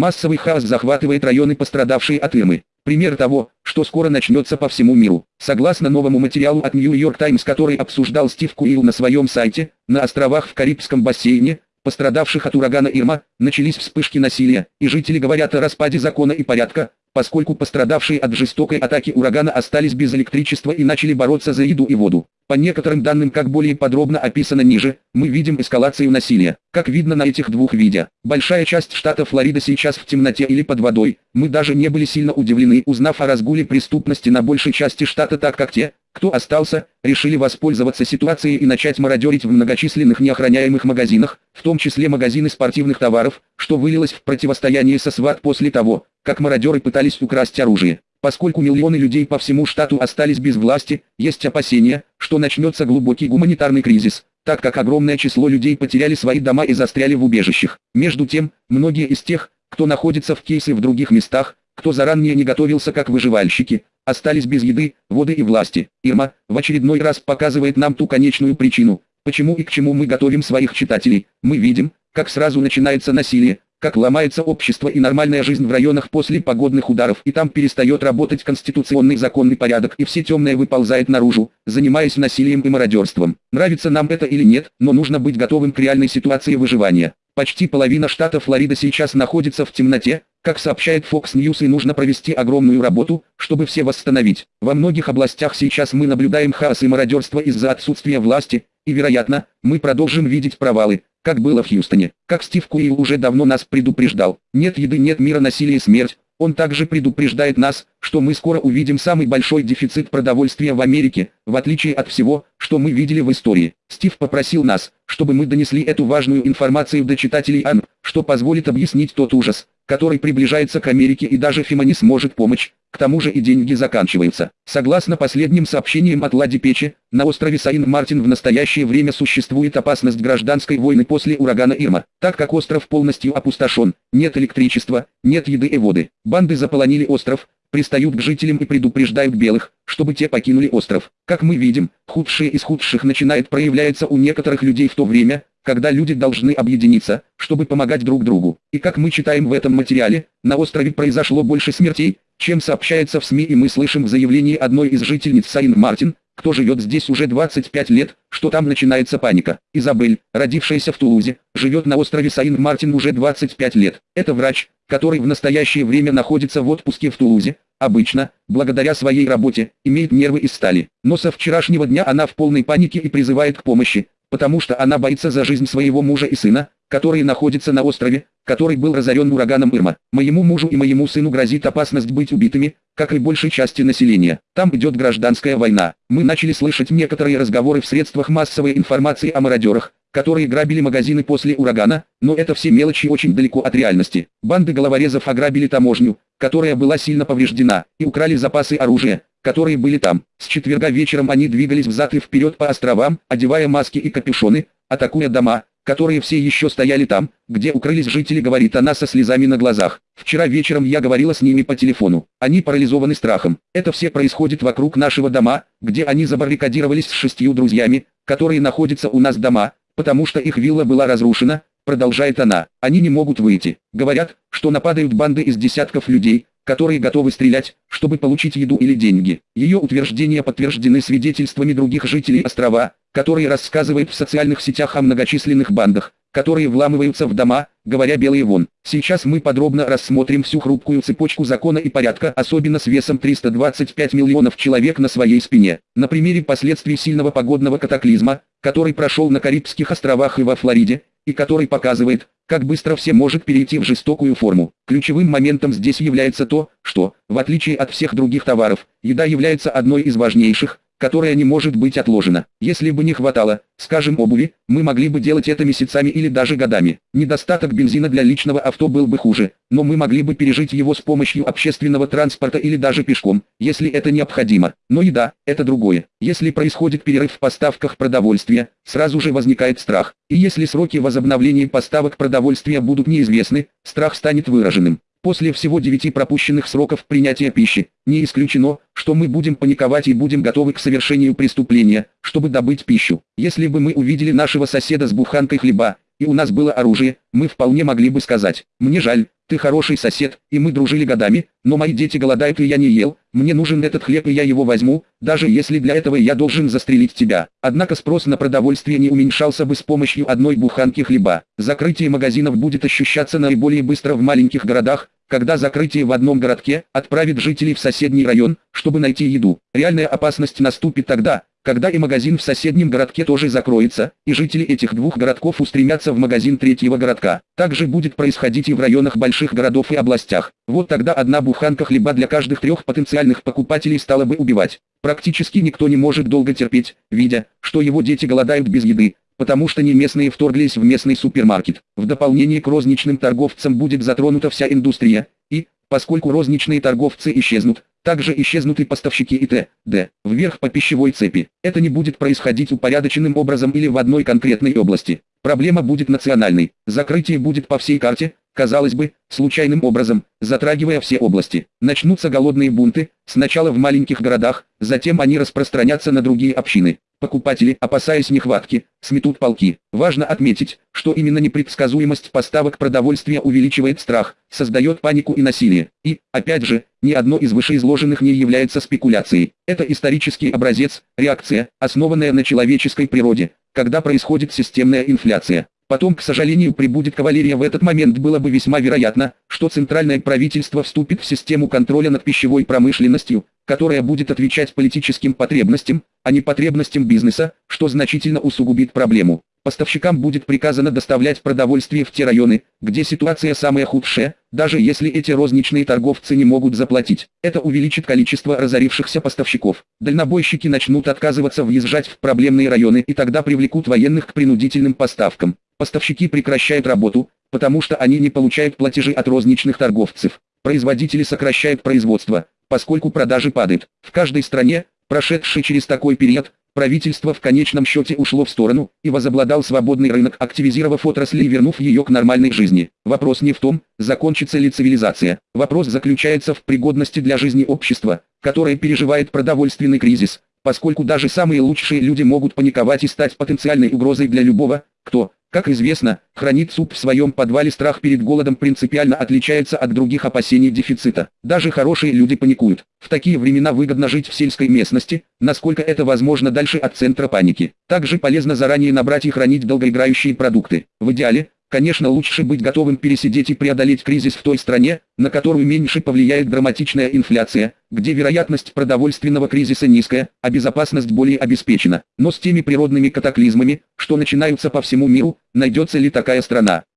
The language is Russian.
Массовый хаос захватывает районы, пострадавшие от Ирмы. Пример того, что скоро начнется по всему миру. Согласно новому материалу от New York Times, который обсуждал Стив Куилл на своем сайте, на островах в Карибском бассейне, пострадавших от урагана Ирма, начались вспышки насилия, и жители говорят о распаде закона и порядка, поскольку пострадавшие от жестокой атаки урагана остались без электричества и начали бороться за еду и воду. По некоторым данным, как более подробно описано ниже, мы видим эскалацию насилия. Как видно на этих двух видео, большая часть штата Флорида сейчас в темноте или под водой. Мы даже не были сильно удивлены, узнав о разгуле преступности на большей части штата так как те, кто остался, решили воспользоваться ситуацией и начать мародерить в многочисленных неохраняемых магазинах, в том числе магазины спортивных товаров, что вылилось в противостояние со СВАТ после того, как мародеры пытались украсть оружие. Поскольку миллионы людей по всему штату остались без власти, есть опасения, что начнется глубокий гуманитарный кризис, так как огромное число людей потеряли свои дома и застряли в убежищах. Между тем, многие из тех, кто находится в кейсе в других местах, кто заранее не готовился как выживальщики, остались без еды, воды и власти. Ирма в очередной раз показывает нам ту конечную причину, почему и к чему мы готовим своих читателей. Мы видим, как сразу начинается насилие, как ломается общество и нормальная жизнь в районах после погодных ударов, и там перестает работать конституционный законный порядок, и все темное выползает наружу, занимаясь насилием и мародерством. Нравится нам это или нет, но нужно быть готовым к реальной ситуации выживания. Почти половина штата Флорида сейчас находится в темноте, как сообщает Fox News и нужно провести огромную работу, чтобы все восстановить. Во многих областях сейчас мы наблюдаем хаос и мародерство из-за отсутствия власти, и вероятно, мы продолжим видеть провалы, как было в Хьюстоне. Как Стив Куилл уже давно нас предупреждал, нет еды, нет мира, насилие смерть. Он также предупреждает нас, что мы скоро увидим самый большой дефицит продовольствия в Америке, в отличие от всего, что мы видели в истории. Стив попросил нас, чтобы мы донесли эту важную информацию до читателей АН, что позволит объяснить тот ужас, который приближается к Америке и даже ФИМА не сможет помочь, к тому же и деньги заканчиваются. Согласно последним сообщениям от Лади Печи, на острове Саин-Мартин в настоящее время существует опасность гражданской войны после урагана Ирма, так как остров полностью опустошен, нет электричества, нет еды и воды. Банды заполонили остров, пристают к жителям и предупреждают белых, чтобы те покинули остров. Как мы видим, худшее из худших начинает проявляться у некоторых людей в то время, когда люди должны объединиться, чтобы помогать друг другу. И как мы читаем в этом материале, на острове произошло больше смертей, чем сообщается в СМИ и мы слышим в заявлении одной из жительниц Сайн-Мартин, кто живет здесь уже 25 лет, что там начинается паника. Изабель, родившаяся в Тулузе, живет на острове Сайн-Мартин уже 25 лет. Это врач, который в настоящее время находится в отпуске в Тулузе, обычно, благодаря своей работе, имеет нервы из стали. Но со вчерашнего дня она в полной панике и призывает к помощи, потому что она боится за жизнь своего мужа и сына, которые находятся на острове, который был разорен ураганом Ирма. Моему мужу и моему сыну грозит опасность быть убитыми, как и большей части населения. Там идет гражданская война. Мы начали слышать некоторые разговоры в средствах массовой информации о мародерах, которые грабили магазины после урагана, но это все мелочи очень далеко от реальности. Банды головорезов ограбили таможню, которая была сильно повреждена, и украли запасы оружия, которые были там. С четверга вечером они двигались взад и вперед по островам, одевая маски и капюшоны, атакуя дома, которые все еще стояли там, где укрылись жители, говорит она со слезами на глазах. Вчера вечером я говорила с ними по телефону. Они парализованы страхом. Это все происходит вокруг нашего дома, где они забаррикадировались с шестью друзьями, которые находятся у нас дома, потому что их вилла была разрушена, продолжает она. Они не могут выйти. Говорят, что нападают банды из десятков людей, которые готовы стрелять, чтобы получить еду или деньги. Ее утверждения подтверждены свидетельствами других жителей острова, которые рассказывают в социальных сетях о многочисленных бандах, которые вламываются в дома, говоря белые вон. Сейчас мы подробно рассмотрим всю хрупкую цепочку закона и порядка, особенно с весом 325 миллионов человек на своей спине. На примере последствий сильного погодного катаклизма, который прошел на Карибских островах и во Флориде, и который показывает, как быстро все может перейти в жестокую форму. Ключевым моментом здесь является то, что, в отличие от всех других товаров, еда является одной из важнейших, которая не может быть отложена. Если бы не хватало, скажем, обуви, мы могли бы делать это месяцами или даже годами. Недостаток бензина для личного авто был бы хуже, но мы могли бы пережить его с помощью общественного транспорта или даже пешком, если это необходимо. Но еда – это другое. Если происходит перерыв в поставках продовольствия, сразу же возникает страх. И если сроки возобновления поставок продовольствия будут неизвестны, страх станет выраженным. После всего девяти пропущенных сроков принятия пищи, не исключено, что мы будем паниковать и будем готовы к совершению преступления, чтобы добыть пищу. Если бы мы увидели нашего соседа с буханкой хлеба, и у нас было оружие, мы вполне могли бы сказать, «Мне жаль, ты хороший сосед, и мы дружили годами, но мои дети голодают и я не ел, мне нужен этот хлеб и я его возьму, даже если для этого я должен застрелить тебя. Однако спрос на продовольствие не уменьшался бы с помощью одной буханки хлеба. Закрытие магазинов будет ощущаться наиболее быстро в маленьких городах, когда закрытие в одном городке отправит жителей в соседний район, чтобы найти еду. Реальная опасность наступит тогда, когда и магазин в соседнем городке тоже закроется, и жители этих двух городков устремятся в магазин третьего городка. Так же будет происходить и в районах больших городов и областях. Вот тогда одна буханка хлеба для каждых трех потенциальных покупателей стала бы убивать. Практически никто не может долго терпеть, видя, что его дети голодают без еды, потому что не местные вторглись в местный супермаркет. В дополнение к розничным торговцам будет затронута вся индустрия, и, поскольку розничные торговцы исчезнут, также исчезнут и поставщики и т.д. вверх по пищевой цепи. Это не будет происходить упорядоченным образом или в одной конкретной области. Проблема будет национальной, закрытие будет по всей карте, казалось бы, случайным образом, затрагивая все области. Начнутся голодные бунты, сначала в маленьких городах, затем они распространятся на другие общины. Покупатели, опасаясь нехватки, сметут полки. Важно отметить, что именно непредсказуемость поставок продовольствия увеличивает страх, создает панику и насилие. И, опять же, ни одно из вышеизложенных не является спекуляцией. Это исторический образец, реакция, основанная на человеческой природе, когда происходит системная инфляция. Потом, к сожалению, прибудет кавалерия в этот момент было бы весьма вероятно, что центральное правительство вступит в систему контроля над пищевой промышленностью, которая будет отвечать политическим потребностям, а не потребностям бизнеса, что значительно усугубит проблему. Поставщикам будет приказано доставлять продовольствие в те районы, где ситуация самая худшая, даже если эти розничные торговцы не могут заплатить. Это увеличит количество разорившихся поставщиков. Дальнобойщики начнут отказываться въезжать в проблемные районы и тогда привлекут военных к принудительным поставкам. Поставщики прекращают работу, потому что они не получают платежи от розничных торговцев. Производители сокращают производство, поскольку продажи падают. В каждой стране, прошедшей через такой период, правительство в конечном счете ушло в сторону и возобладал свободный рынок, активизировав отрасль и вернув ее к нормальной жизни. Вопрос не в том, закончится ли цивилизация. Вопрос заключается в пригодности для жизни общества, которое переживает продовольственный кризис, поскольку даже самые лучшие люди могут паниковать и стать потенциальной угрозой для любого, кто, как известно, хранит суп в своем подвале страх перед голодом принципиально отличается от других опасений дефицита. Даже хорошие люди паникуют. В такие времена выгодно жить в сельской местности, насколько это возможно дальше от центра паники. Также полезно заранее набрать и хранить долгоиграющие продукты. В идеале, Конечно лучше быть готовым пересидеть и преодолеть кризис в той стране, на которую меньше повлияет драматичная инфляция, где вероятность продовольственного кризиса низкая, а безопасность более обеспечена. Но с теми природными катаклизмами, что начинаются по всему миру, найдется ли такая страна?